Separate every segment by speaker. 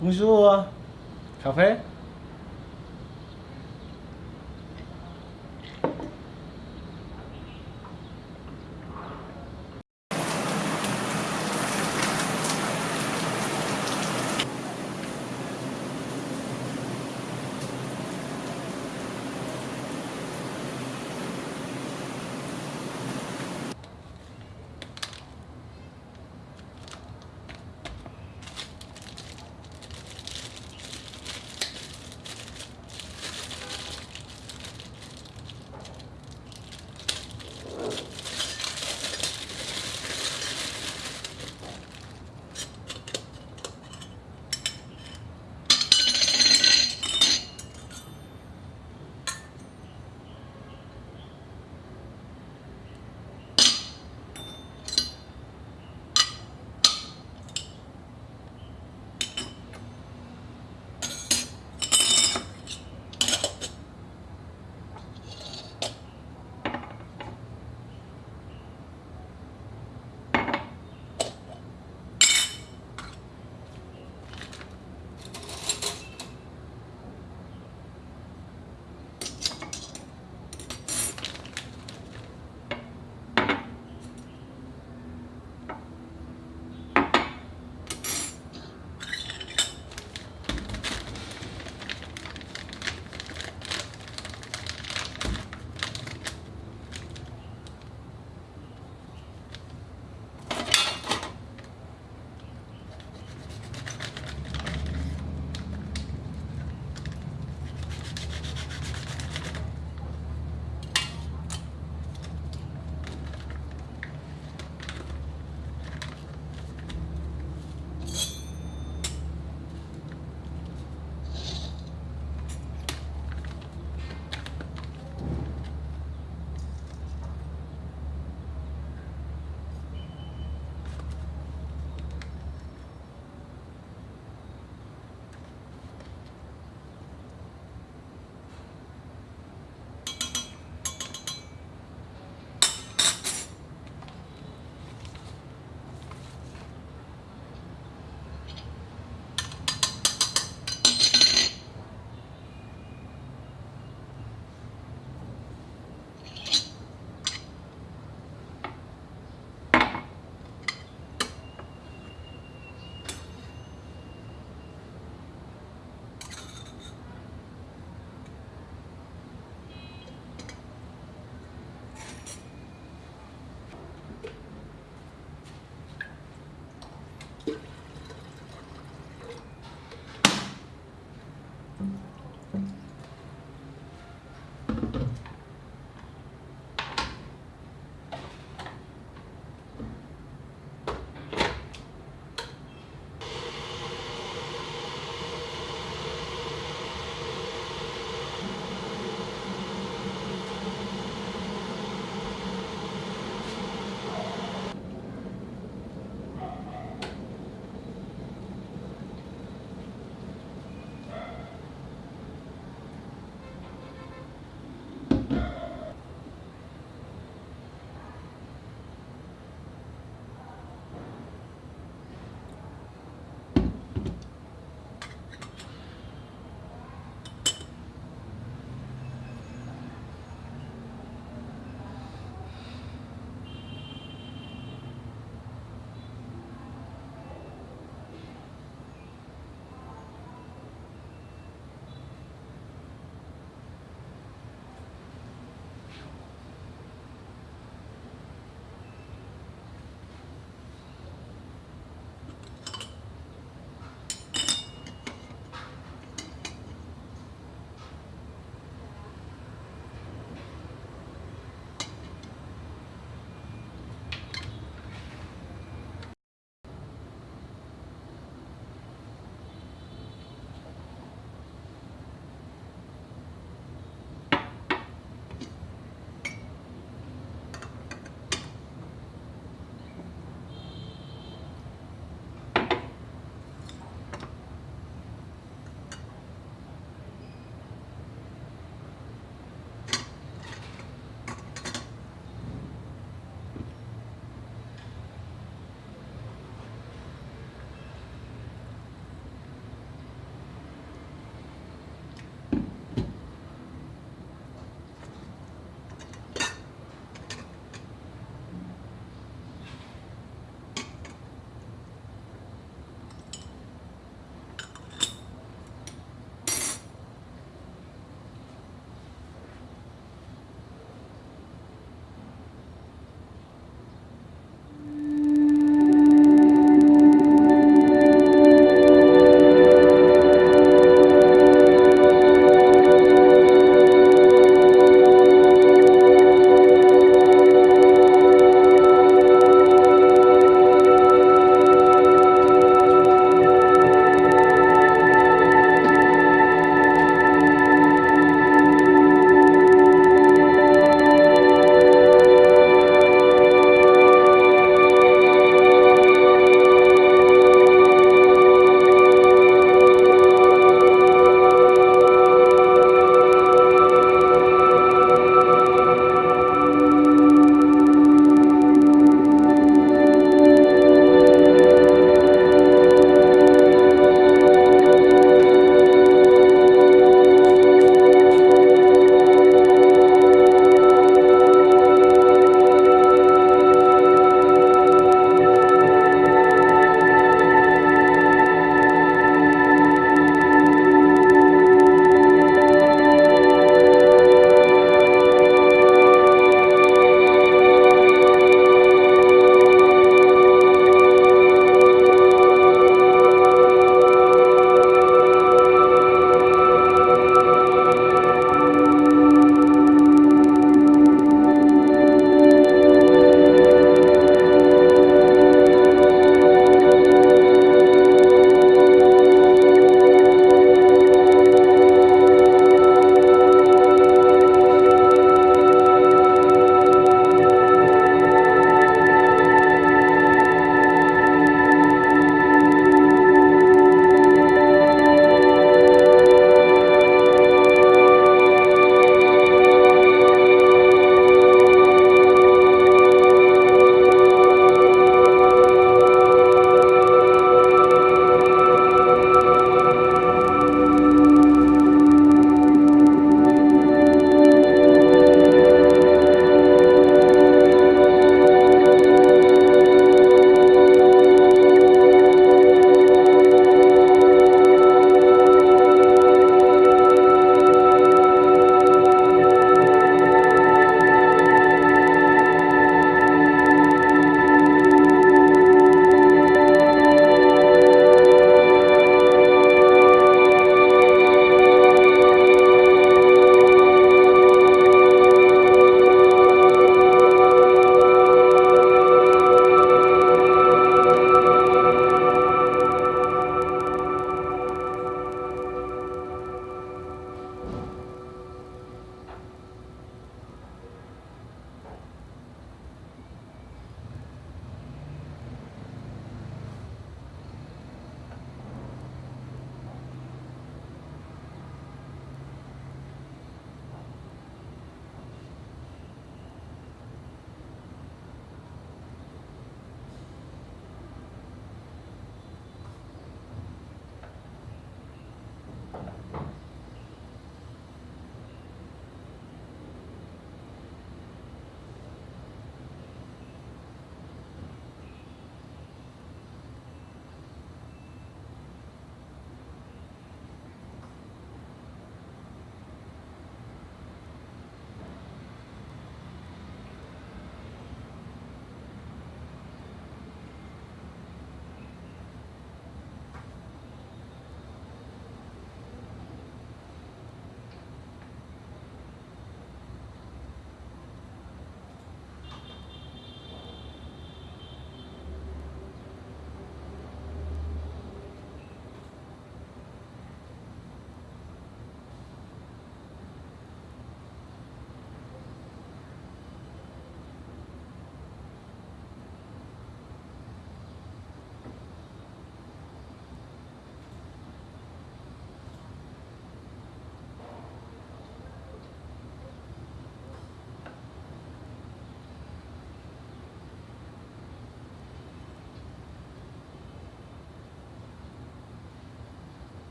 Speaker 1: Bonjour. Kaffee?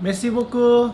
Speaker 1: Merci beaucoup.